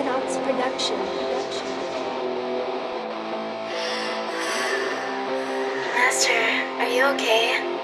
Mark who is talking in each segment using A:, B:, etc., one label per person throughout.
A: Red Ox Production.
B: Master, are you okay?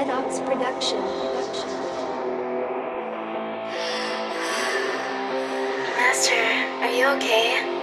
A: Red Ox Production.
B: Master, are you okay?